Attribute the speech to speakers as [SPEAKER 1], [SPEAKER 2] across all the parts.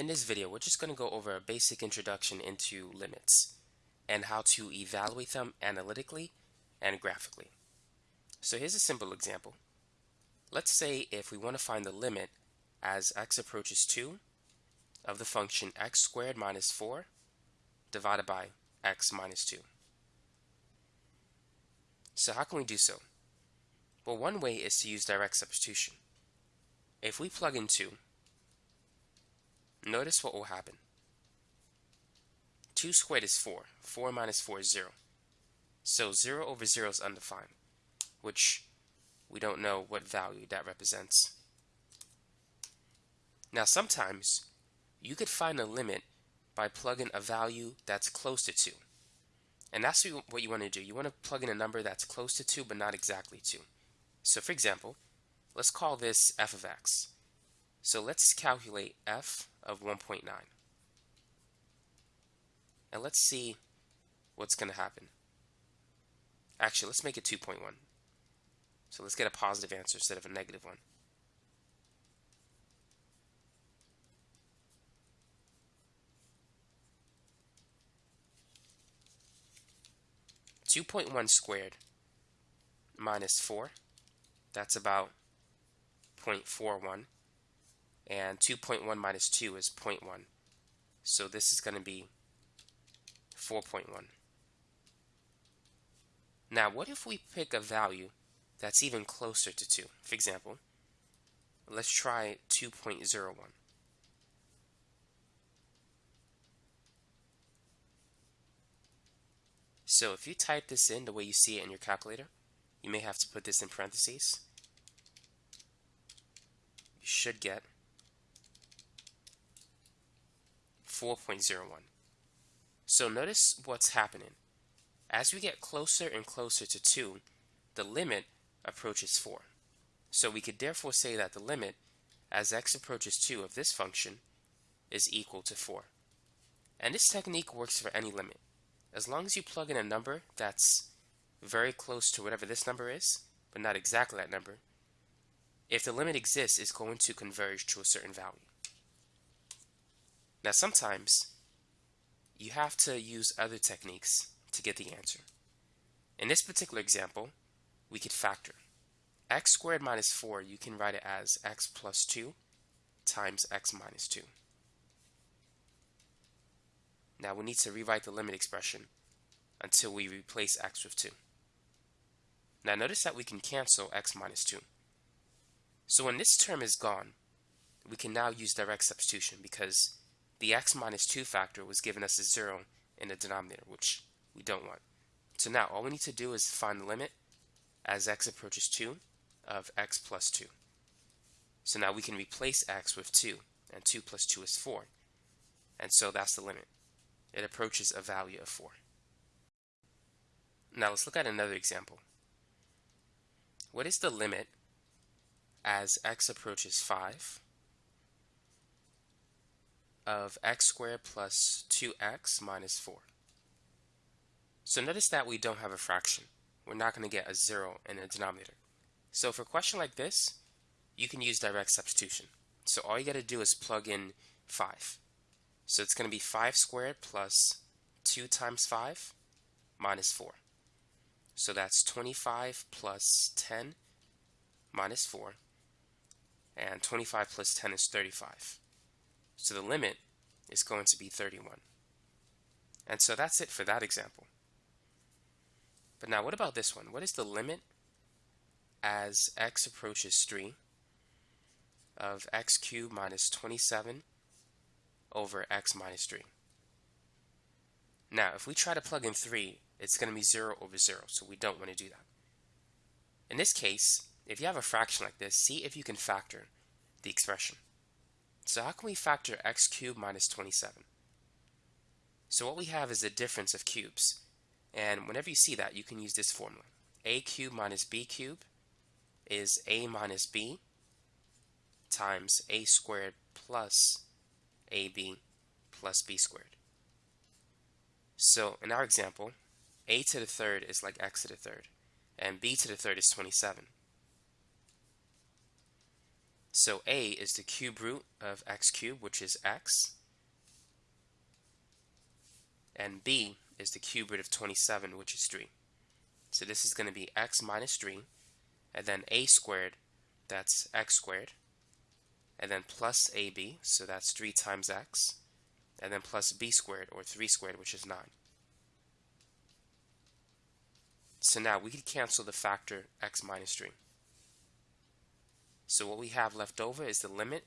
[SPEAKER 1] In this video, we're just going to go over a basic introduction into limits and how to evaluate them analytically and graphically. So here's a simple example. Let's say if we want to find the limit as x approaches 2 of the function x squared minus 4 divided by x minus 2. So how can we do so? Well, one way is to use direct substitution. If we plug in 2, notice what will happen. 2 squared is 4. 4 minus 4 is 0. So 0 over 0 is undefined, which we don't know what value that represents. Now sometimes you could find a limit by plugging a value that's close to 2. And that's what you want to do. You want to plug in a number that's close to 2 but not exactly 2. So for example, let's call this f of x. So let's calculate f of 1.9. And let's see what's going to happen. Actually, let's make it 2.1. So let's get a positive answer instead of a negative one. Two point one squared minus four that's about 0.41 and 2.1 minus 2 is 0.1 so this is going to be 4.1 now what if we pick a value that's even closer to 2 for example let's try 2.01 so if you type this in the way you see it in your calculator you may have to put this in parentheses. You should get 4.01. So notice what's happening. As we get closer and closer to 2, the limit approaches 4. So we could therefore say that the limit as x approaches 2 of this function is equal to 4. And this technique works for any limit. As long as you plug in a number that's very close to whatever this number is, but not exactly that number, if the limit exists, it's going to converge to a certain value. Now sometimes you have to use other techniques to get the answer. In this particular example, we could factor. x squared minus 4, you can write it as x plus 2 times x minus 2. Now we need to rewrite the limit expression until we replace x with 2. Now notice that we can cancel x minus 2. So when this term is gone, we can now use direct substitution because the x minus 2 factor was giving us a 0 in the denominator, which we don't want. So now all we need to do is find the limit as x approaches 2 of x plus 2. So now we can replace x with 2, and 2 plus 2 is 4. And so that's the limit. It approaches a value of 4. Now let's look at another example. What is the limit as x approaches 5 of x squared plus 2x minus 4? So notice that we don't have a fraction. We're not going to get a 0 in the denominator. So for a question like this, you can use direct substitution. So all you got to do is plug in 5. So it's going to be 5 squared plus 2 times 5 minus 4. So that's 25 plus 10 minus 4. And 25 plus 10 is 35. So the limit is going to be 31. And so that's it for that example. But now what about this one? What is the limit as x approaches 3 of x cubed minus 27 over x minus 3? Now, if we try to plug in 3, it's going to be 0 over 0, so we don't want to do that. In this case, if you have a fraction like this, see if you can factor the expression. So how can we factor x cubed minus 27? So what we have is the difference of cubes. And whenever you see that, you can use this formula. a cubed minus b cubed is a minus b times a squared plus ab plus b squared. So in our example, a to the third is like x to the third, and b to the third is 27. So a is the cube root of x cubed, which is x. And b is the cube root of 27, which is 3. So this is going to be x minus 3, and then a squared, that's x squared, and then plus ab, so that's 3 times x, and then plus b squared, or 3 squared, which is 9. So now we can cancel the factor x minus 3. So what we have left over is the limit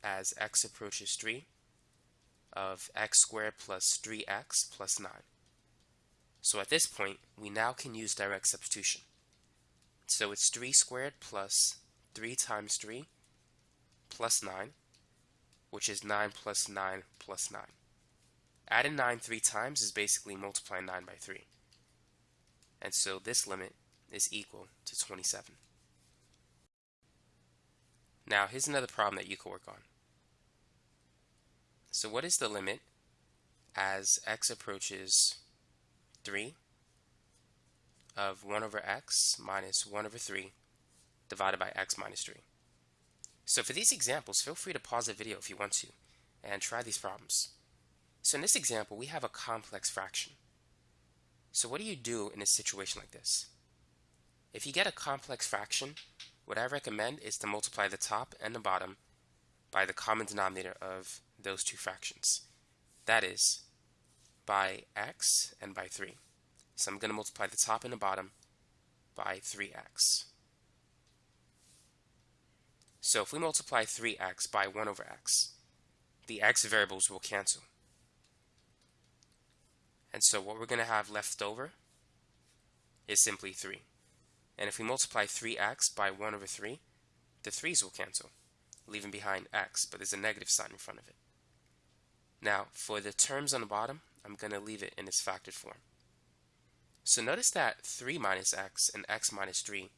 [SPEAKER 1] as x approaches 3 of x squared plus 3x plus 9. So at this point, we now can use direct substitution. So it's 3 squared plus 3 times 3 plus 9, which is 9 plus 9 plus 9. Adding 9 three times is basically multiplying 9 by 3. And so this limit is equal to 27. Now here's another problem that you could work on. So what is the limit as x approaches 3 of 1 over x minus 1 over 3 divided by x minus 3? So for these examples, feel free to pause the video if you want to and try these problems. So in this example, we have a complex fraction. So what do you do in a situation like this? If you get a complex fraction, what I recommend is to multiply the top and the bottom by the common denominator of those two fractions. That is, by x and by 3. So I'm going to multiply the top and the bottom by 3x. So if we multiply 3x by 1 over x, the x variables will cancel. And so what we're going to have left over is simply 3. And if we multiply 3x by 1 over 3, the 3's will cancel, leaving behind x, but there's a negative sign in front of it. Now, for the terms on the bottom, I'm going to leave it in its factored form. So notice that 3 minus x and x minus 3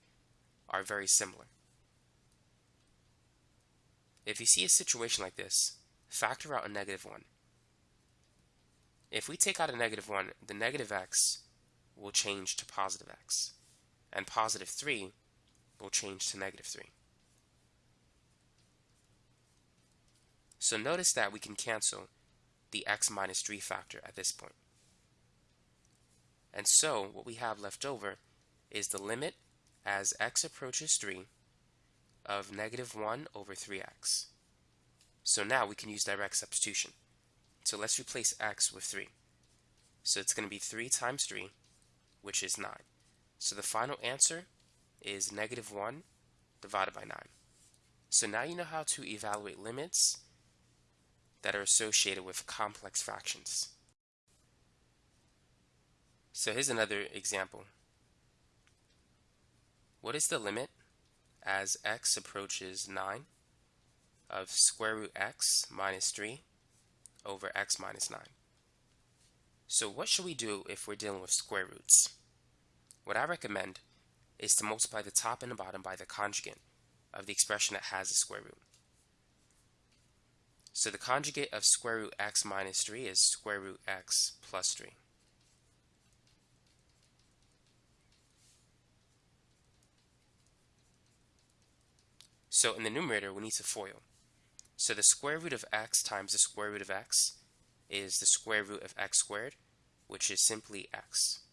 [SPEAKER 1] are very similar. If you see a situation like this, factor out a negative 1. If we take out a negative 1, the negative x will change to positive x, and positive 3 will change to negative 3. So notice that we can cancel the x minus 3 factor at this point. And so what we have left over is the limit as x approaches 3 of negative 1 over 3x. So now we can use direct substitution. So let's replace x with 3. So it's going to be 3 times 3, which is 9. So the final answer is negative 1 divided by 9. So now you know how to evaluate limits that are associated with complex fractions. So here's another example. What is the limit as x approaches 9 of square root x minus 3 over x minus 9. So what should we do if we're dealing with square roots? What I recommend is to multiply the top and the bottom by the conjugate of the expression that has a square root. So the conjugate of square root x minus 3 is square root x plus 3. So in the numerator, we need to FOIL. So the square root of x times the square root of x is the square root of x squared, which is simply x.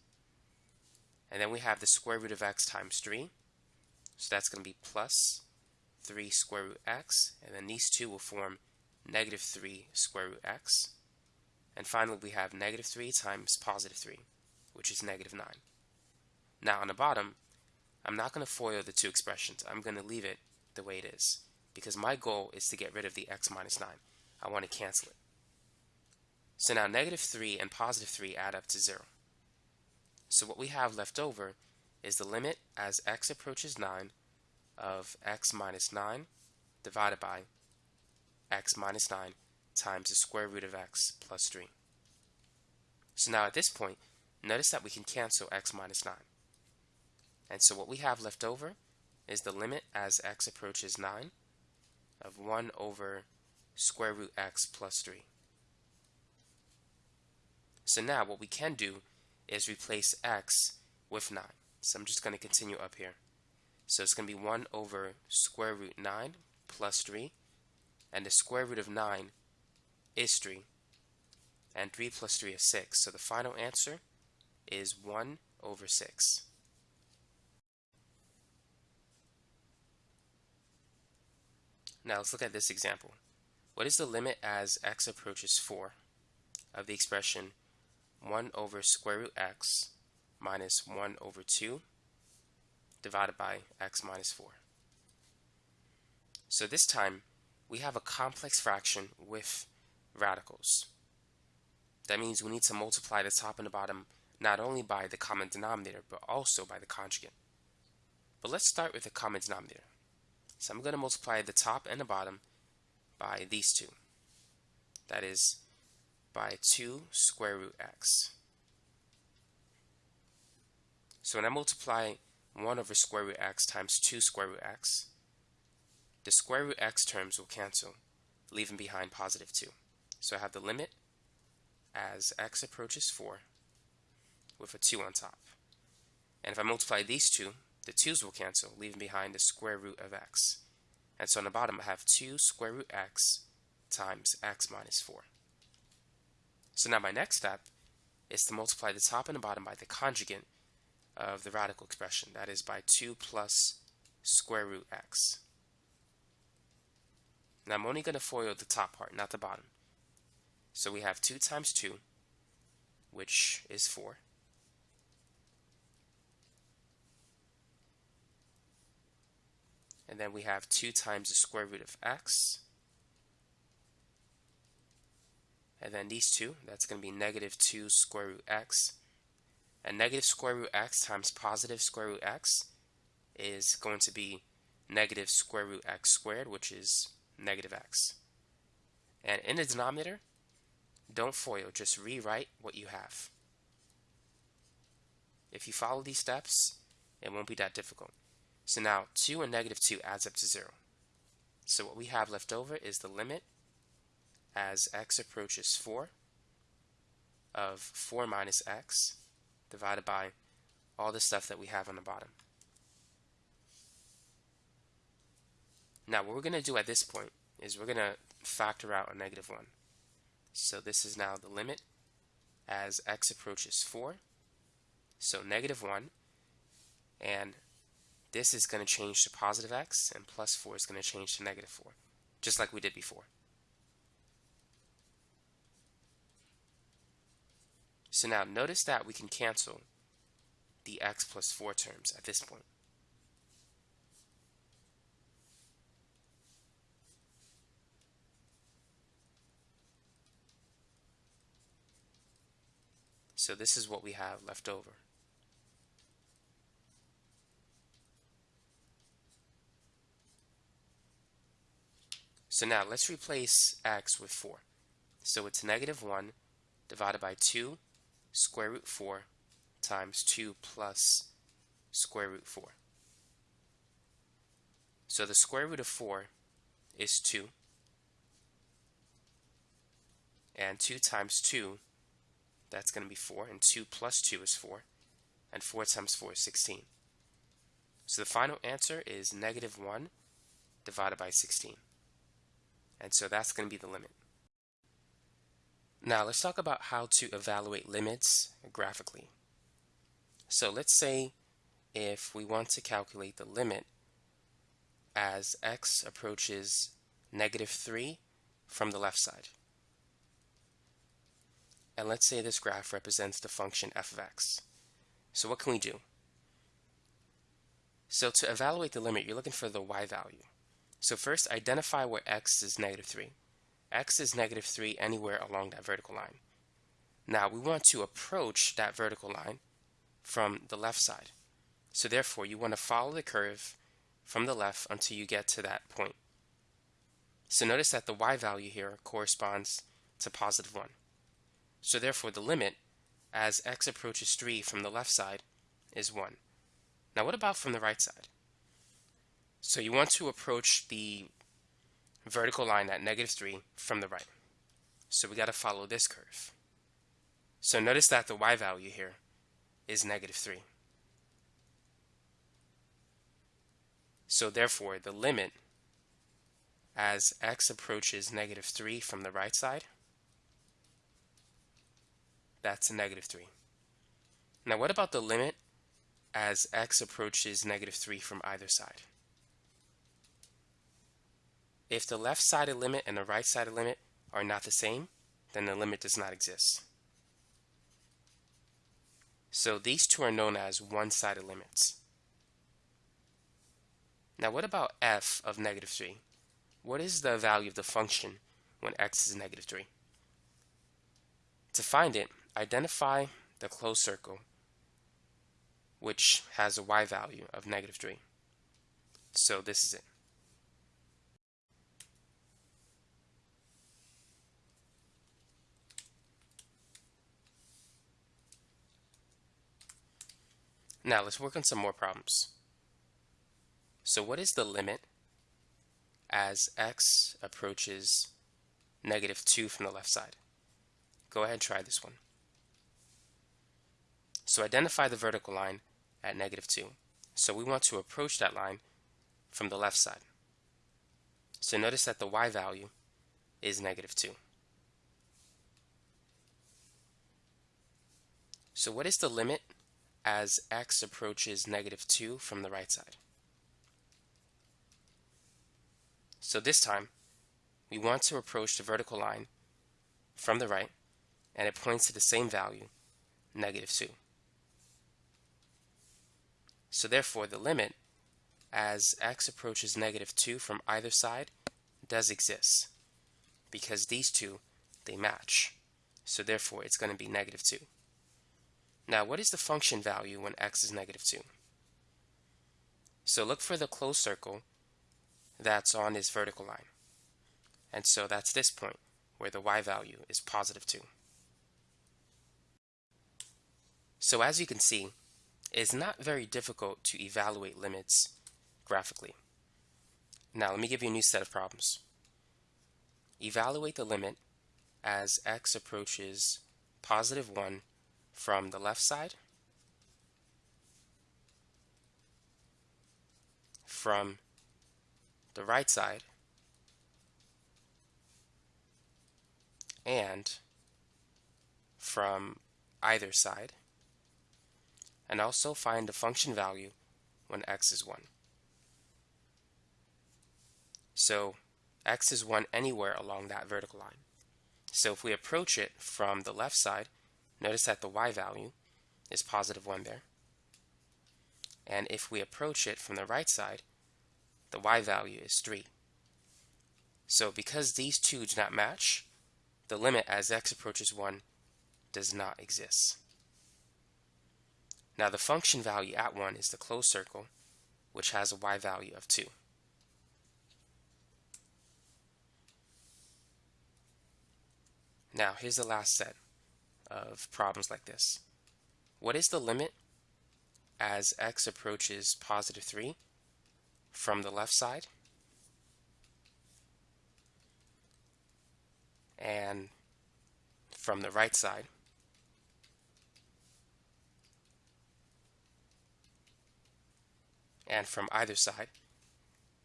[SPEAKER 1] And then we have the square root of x times 3. So that's going to be plus 3 square root x. And then these two will form negative 3 square root x. And finally, we have negative 3 times positive 3, which is negative 9. Now on the bottom, I'm not going to FOIL the two expressions. I'm going to leave it the way it is because my goal is to get rid of the x minus 9. I want to cancel it. So now negative 3 and positive 3 add up to 0. So what we have left over is the limit as x approaches 9 of x minus 9 divided by x minus 9 times the square root of x plus 3. So now at this point, notice that we can cancel x minus 9. And so what we have left over is the limit as x approaches 9 of 1 over square root x plus 3. So now what we can do is replace x with 9. So I'm just going to continue up here. So it's going to be 1 over square root 9 plus 3, and the square root of 9 is 3, and 3 plus 3 is 6. So the final answer is 1 over 6. Now let's look at this example. What is the limit as x approaches 4 of the expression 1 over square root x minus 1 over 2 divided by x minus 4? So this time we have a complex fraction with radicals. That means we need to multiply the top and the bottom not only by the common denominator but also by the conjugate. But let's start with the common denominator. So I'm going to multiply the top and the bottom by these two. That is by 2 square root x. So when I multiply 1 over square root x times 2 square root x, the square root x terms will cancel, leaving behind positive 2. So I have the limit as x approaches 4 with a 2 on top. And if I multiply these two, the 2's will cancel, leaving behind the square root of x. And so on the bottom, I have 2 square root x times x minus 4. So now my next step is to multiply the top and the bottom by the conjugate of the radical expression. That is by 2 plus square root x. Now I'm only going to FOIL the top part, not the bottom. So we have 2 times 2, which is 4. And then we have 2 times the square root of x. And then these two, that's going to be negative 2 square root x. And negative square root x times positive square root x is going to be negative square root x squared, which is negative x. And in the denominator, don't FOIL, just rewrite what you have. If you follow these steps, it won't be that difficult. So now 2 and negative 2 adds up to 0. So what we have left over is the limit as x approaches 4 of 4 minus x divided by all the stuff that we have on the bottom. Now what we're going to do at this point is we're going to factor out a negative 1. So this is now the limit as x approaches 4. So negative 1 and this is going to change to positive x, and plus 4 is going to change to negative 4, just like we did before. So now notice that we can cancel the x plus 4 terms at this point. So this is what we have left over. So now let's replace x with 4. So it's negative 1 divided by 2 square root 4 times 2 plus square root 4. So the square root of 4 is 2. And 2 times 2, that's going to be 4. And 2 plus 2 is 4. And 4 times 4 is 16. So the final answer is negative 1 divided by 16. And so that's going to be the limit. Now let's talk about how to evaluate limits graphically. So let's say if we want to calculate the limit as x approaches negative 3 from the left side. And let's say this graph represents the function f of x. So what can we do? So to evaluate the limit, you're looking for the y value. So first, identify where x is negative 3. X is negative 3 anywhere along that vertical line. Now, we want to approach that vertical line from the left side. So therefore, you want to follow the curve from the left until you get to that point. So notice that the y value here corresponds to positive 1. So therefore, the limit as x approaches 3 from the left side is 1. Now what about from the right side? So you want to approach the vertical line at negative 3 from the right. So we got to follow this curve. So notice that the y value here is negative 3. So therefore, the limit as x approaches negative 3 from the right side. That's negative 3. Now what about the limit as x approaches negative 3 from either side? If the left-sided limit and the right-sided limit are not the same, then the limit does not exist. So these two are known as one-sided limits. Now what about f of negative 3? What is the value of the function when x is negative 3? To find it, identify the closed circle which has a y value of negative 3. So this is it. Now let's work on some more problems. So what is the limit as x approaches negative 2 from the left side? Go ahead and try this one. So identify the vertical line at negative 2. So we want to approach that line from the left side. So notice that the y value is negative 2. So what is the limit as x approaches negative 2 from the right side. So this time, we want to approach the vertical line from the right, and it points to the same value, negative 2. So therefore, the limit as x approaches negative 2 from either side does exist, because these two, they match. So therefore, it's going to be negative 2. Now, what is the function value when x is negative 2? So look for the closed circle that's on this vertical line. And so that's this point where the y value is positive 2. So as you can see, it's not very difficult to evaluate limits graphically. Now let me give you a new set of problems. Evaluate the limit as x approaches positive 1 from the left side, from the right side, and from either side, and also find the function value when x is 1. So x is 1 anywhere along that vertical line. So if we approach it from the left side, Notice that the y value is positive 1 there. And if we approach it from the right side, the y value is 3. So because these two do not match, the limit as x approaches 1 does not exist. Now the function value at 1 is the closed circle, which has a y value of 2. Now here's the last set of problems like this. What is the limit as x approaches positive 3 from the left side and from the right side and from either side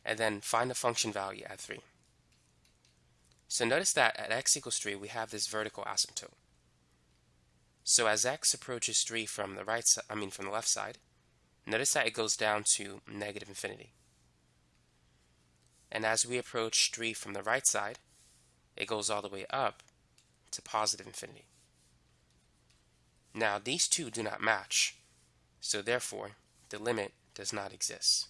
[SPEAKER 1] and then find the function value at 3. So notice that at x equals 3 we have this vertical asymptote. So as x approaches 3 from the right side, I mean from the left side, notice that it goes down to negative infinity. And as we approach 3 from the right side, it goes all the way up to positive infinity. Now these two do not match, so therefore the limit does not exist.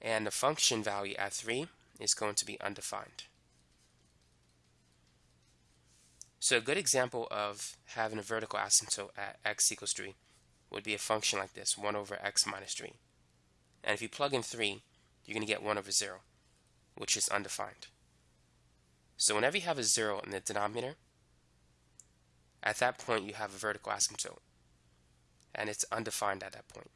[SPEAKER 1] And the function value at 3 is going to be undefined. So a good example of having a vertical asymptote at x equals 3 would be a function like this, 1 over x minus 3. And if you plug in 3, you're going to get 1 over 0, which is undefined. So whenever you have a 0 in the denominator, at that point you have a vertical asymptote, and it's undefined at that point.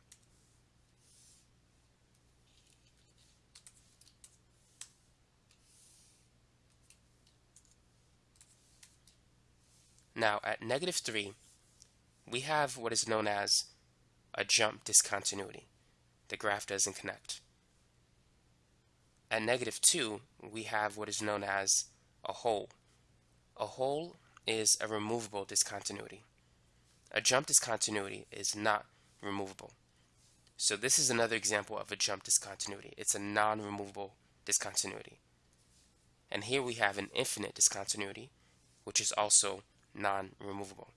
[SPEAKER 1] Now at negative 3, we have what is known as a jump discontinuity. The graph doesn't connect. at negative 2, we have what is known as a hole. A hole is a removable discontinuity. A jump discontinuity is not removable. So this is another example of a jump discontinuity. It's a non-removable discontinuity. And here we have an infinite discontinuity, which is also non-removable.